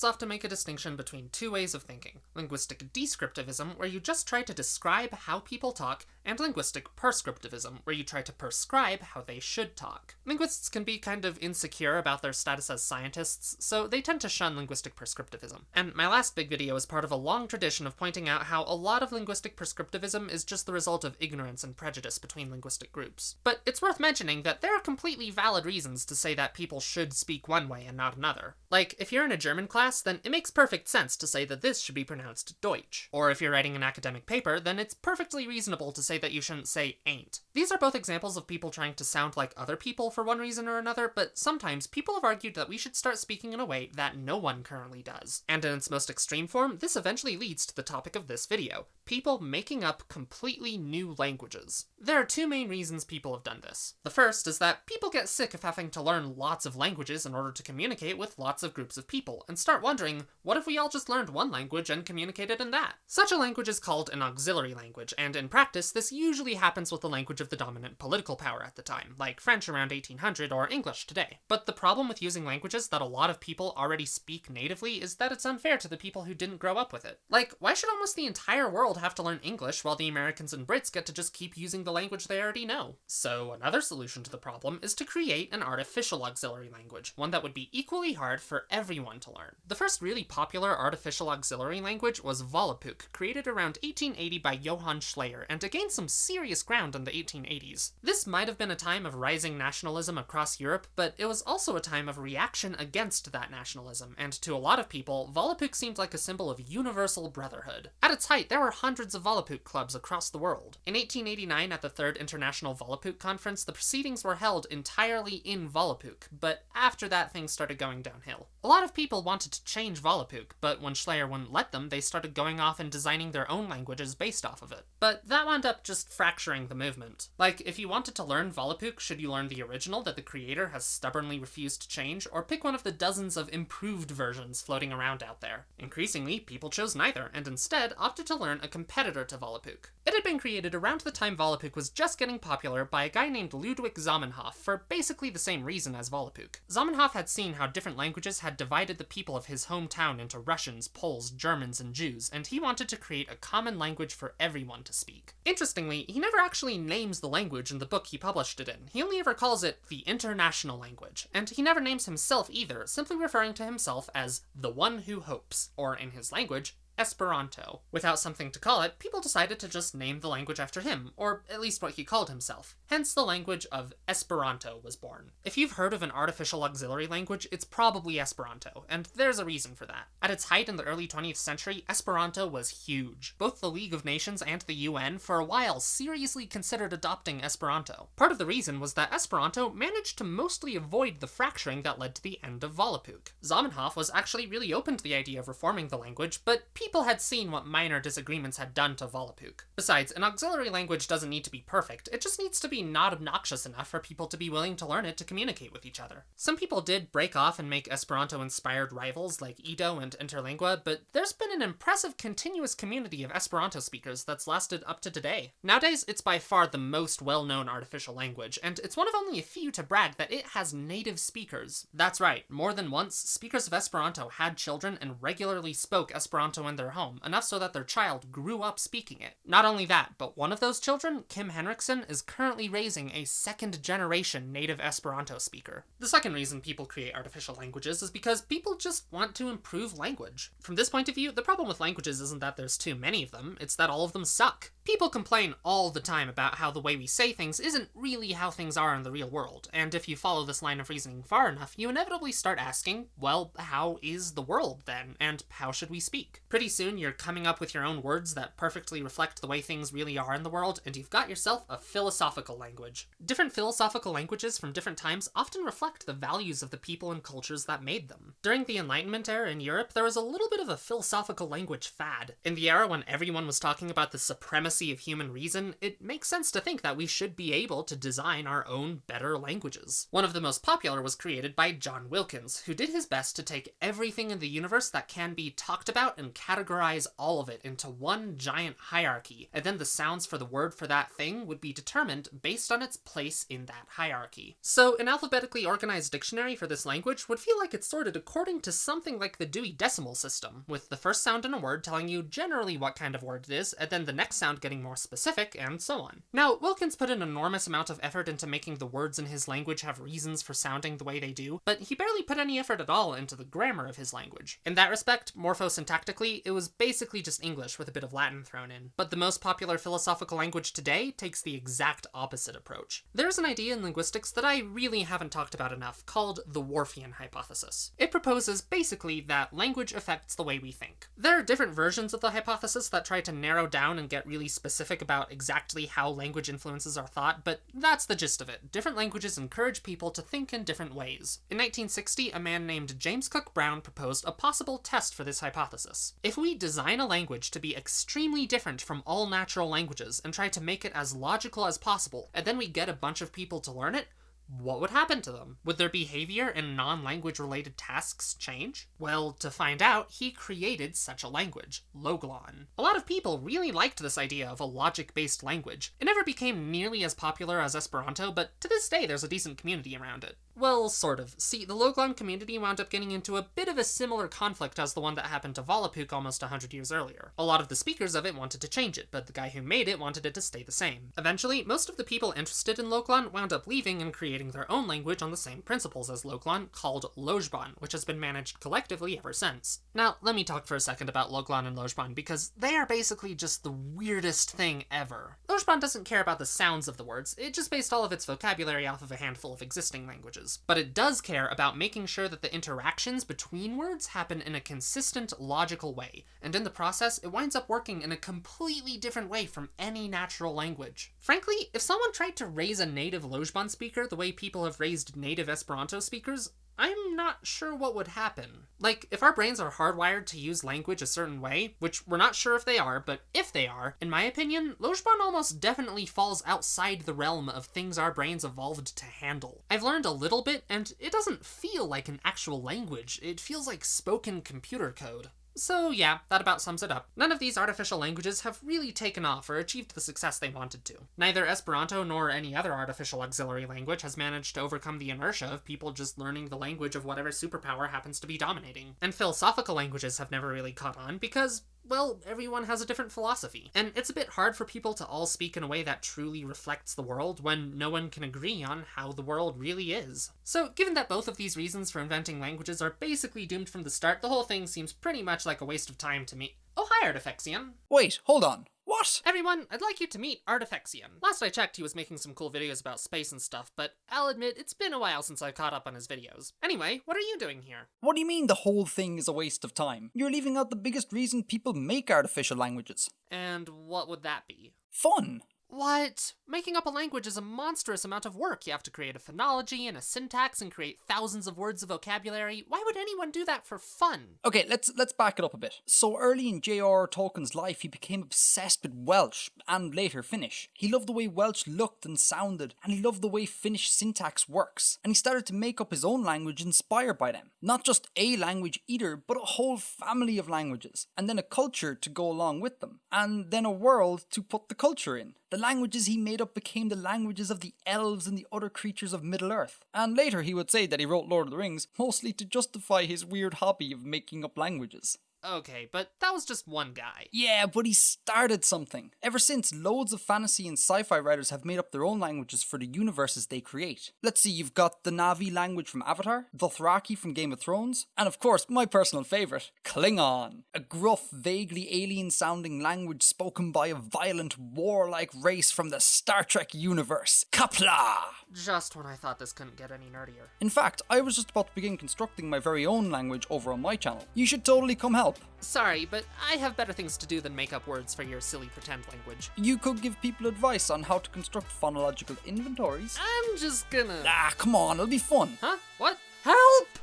Linguists often make a distinction between two ways of thinking linguistic descriptivism, where you just try to describe how people talk, and linguistic prescriptivism, where you try to prescribe how they should talk. Linguists can be kind of insecure about their status as scientists, so they tend to shun linguistic prescriptivism. And my last big video is part of a long tradition of pointing out how a lot of linguistic prescriptivism is just the result of ignorance and prejudice between linguistic groups. But it's worth mentioning that there are completely valid reasons to say that people should speak one way and not another. Like, if you're in a German class, then it makes perfect sense to say that this should be pronounced Deutsch. Or if you're writing an academic paper, then it's perfectly reasonable to say that you shouldn't say ain't. These are both examples of people trying to sound like other people for one reason or another, but sometimes people have argued that we should start speaking in a way that no one currently does. And in its most extreme form, this eventually leads to the topic of this video, people making up completely new languages. There are two main reasons people have done this. The first is that people get sick of having to learn lots of languages in order to communicate with lots of groups of people, and start wondering, what if we all just learned one language and communicated in that? Such a language is called an auxiliary language, and in practice, this usually happens with the language of the dominant political power at the time, like French around 1800 or English today. But the problem with using languages that a lot of people already speak natively is that it's unfair to the people who didn't grow up with it. Like, why should almost the entire world have to learn English while the Americans and Brits get to just keep using the language they already know? So another solution to the problem is to create an artificial auxiliary language, one that would be equally hard for everyone to learn. The first really popular artificial auxiliary language was Volapük, created around 1880 by Johann Schleyer, and to gain some serious ground in the 1880s. This might have been a time of rising nationalism across Europe, but it was also a time of reaction against that nationalism, and to a lot of people, Volapük seemed like a symbol of universal brotherhood. At its height, there were hundreds of Volapük clubs across the world. In 1889, at the Third International Volapük Conference, the proceedings were held entirely in Volapük, but after that, things started going downhill. A lot of people wanted to change Volapük, but when Schleyer wouldn't let them, they started going off and designing their own languages based off of it. But that wound up just fracturing the movement. Like, if you wanted to learn Volapük, should you learn the original that the creator has stubbornly refused to change, or pick one of the dozens of improved versions floating around out there? Increasingly, people chose neither, and instead opted to learn a competitor to Volapük. It had been created around the time Volapük was just getting popular by a guy named Ludwig Zamenhof for basically the same reason as Volapük. Zamenhof had seen how different languages had divided the people of his hometown into Russians, Poles, Germans, and Jews, and he wanted to create a common language for everyone to speak. Interestingly, he never actually names the language in the book he published it in. He only ever calls it the international language, and he never names himself either, simply referring to himself as the one who hopes, or in his language, Esperanto. Without something to call it, people decided to just name the language after him, or at least what he called himself. Hence the language of Esperanto was born. If you've heard of an artificial auxiliary language, it's probably Esperanto, and there's a reason for that. At its height in the early 20th century, Esperanto was huge. Both the League of Nations and the UN for a while seriously considered adopting Esperanto. Part of the reason was that Esperanto managed to mostly avoid the fracturing that led to the end of Volapük. Zamenhof was actually really open to the idea of reforming the language, but people had seen what minor disagreements had done to Volapük. Besides, an auxiliary language doesn't need to be perfect, it just needs to be not obnoxious enough for people to be willing to learn it to communicate with each other. Some people did break off and make Esperanto-inspired rivals like Ido and Interlingua, but there's been an impressive continuous community of Esperanto speakers that's lasted up to today. Nowadays, it's by far the most well-known artificial language, and it's one of only a few to brag that it has native speakers. That's right, more than once, speakers of Esperanto had children and regularly spoke Esperanto in their home, enough so that their child grew up speaking it. Not only that, but one of those children, Kim Henriksen, is currently raising a second generation native Esperanto speaker. The second reason people create artificial languages is because people just want to improve language. From this point of view, the problem with languages isn't that there's too many of them, it's that all of them suck. People complain all the time about how the way we say things isn't really how things are in the real world, and if you follow this line of reasoning far enough, you inevitably start asking, well, how is the world then, and how should we speak? Pretty soon you're coming up with your own words that perfectly reflect the way things really are in the world, and you've got yourself a philosophical language. Different philosophical languages from different times often reflect the values of the people and cultures that made them. During the Enlightenment era in Europe, there was a little bit of a philosophical language fad. In the era when everyone was talking about the supremacy of human reason, it makes sense to think that we should be able to design our own better languages. One of the most popular was created by John Wilkins, who did his best to take everything in the universe that can be talked about and categorize all of it into one giant hierarchy, and then the sounds for the word for that thing would be determined based on its place in that hierarchy. So, an alphabetically organized dictionary for this language would feel like it's sorted according to something like the Dewey Decimal System, with the first sound in a word telling you generally what kind of word it is, and then the next sound getting more specific, and so on. Now, Wilkins put an enormous amount of effort into making the words in his language have reasons for sounding the way they do, but he barely put any effort at all into the grammar of his language. In that respect, morphosyntactically, it was basically just English with a bit of Latin thrown in. But the most popular philosophical language today takes the exact opposite approach. There's an idea in linguistics that I really haven't talked about enough, called the Whorfian hypothesis. It proposes basically that language affects the way we think. There are different versions of the hypothesis that try to narrow down and get really specific about exactly how language influences our thought, but that's the gist of it. Different languages encourage people to think in different ways. In 1960, a man named James Cook Brown proposed a possible test for this hypothesis. If we design a language to be extremely different from all natural languages and try to make it as logical as possible, and then we get a bunch of people to learn it, what would happen to them? Would their behavior and non language related tasks change? Well, to find out, he created such a language, Loglan. A lot of people really liked this idea of a logic based language. It never became nearly as popular as Esperanto, but to this day there's a decent community around it. Well, sort of. See, the Loglan community wound up getting into a bit of a similar conflict as the one that happened to Volapük almost 100 years earlier. A lot of the speakers of it wanted to change it, but the guy who made it wanted it to stay the same. Eventually, most of the people interested in Loglan wound up leaving and creating their own language on the same principles as Loglan, called Lojban, which has been managed collectively ever since. Now, let me talk for a second about Loglan and Lojban, because they are basically just the weirdest thing ever. Lojban doesn't care about the sounds of the words, it just based all of its vocabulary off of a handful of existing languages but it does care about making sure that the interactions between words happen in a consistent, logical way, and in the process, it winds up working in a completely different way from any natural language. Frankly, if someone tried to raise a native Lojban speaker the way people have raised native Esperanto speakers, I'm not sure what would happen. Like, if our brains are hardwired to use language a certain way, which we're not sure if they are, but if they are, in my opinion, Lojban almost definitely falls outside the realm of things our brains evolved to handle. I've learned a little bit, and it doesn't feel like an actual language, it feels like spoken computer code. So yeah, that about sums it up. None of these artificial languages have really taken off or achieved the success they wanted to. Neither Esperanto nor any other artificial auxiliary language has managed to overcome the inertia of people just learning the language of whatever superpower happens to be dominating. And philosophical languages have never really caught on because well, everyone has a different philosophy. And it's a bit hard for people to all speak in a way that truly reflects the world when no one can agree on how the world really is. So, given that both of these reasons for inventing languages are basically doomed from the start, the whole thing seems pretty much like a waste of time to me. Oh, hi, Artifexian. Wait, hold on. What? Everyone, I'd like you to meet Artifexian. Last I checked, he was making some cool videos about space and stuff, but I'll admit it's been a while since I've caught up on his videos. Anyway, what are you doing here? What do you mean the whole thing is a waste of time? You're leaving out the biggest reason people make artificial languages. And what would that be? Fun. What? Making up a language is a monstrous amount of work. You have to create a phonology and a syntax and create thousands of words of vocabulary. Why would anyone do that for fun? Okay, let's let's back it up a bit. So early in J.R.R. Tolkien's life, he became obsessed with Welsh and later Finnish. He loved the way Welsh looked and sounded, and he loved the way Finnish syntax works. And he started to make up his own language inspired by them. Not just a language either, but a whole family of languages, and then a culture to go along with them, and then a world to put the culture in. The languages he made up became the languages of the elves and the other creatures of Middle Earth. And later he would say that he wrote Lord of the Rings mostly to justify his weird hobby of making up languages. Okay, but that was just one guy. Yeah, but he started something. Ever since, loads of fantasy and sci fi writers have made up their own languages for the universes they create. Let's see, you've got the Na'vi language from Avatar, the Dothraki from Game of Thrones, and of course, my personal favourite, Klingon. A gruff, vaguely alien sounding language spoken by a violent, warlike race from the Star Trek universe. Qapla'! Just when I thought this couldn't get any nerdier. In fact, I was just about to begin constructing my very own language over on my channel. You should totally come help. Sorry, but I have better things to do than make up words for your silly pretend language. You could give people advice on how to construct phonological inventories. I'm just gonna. Ah, come on, it'll be fun. Huh? What? Help!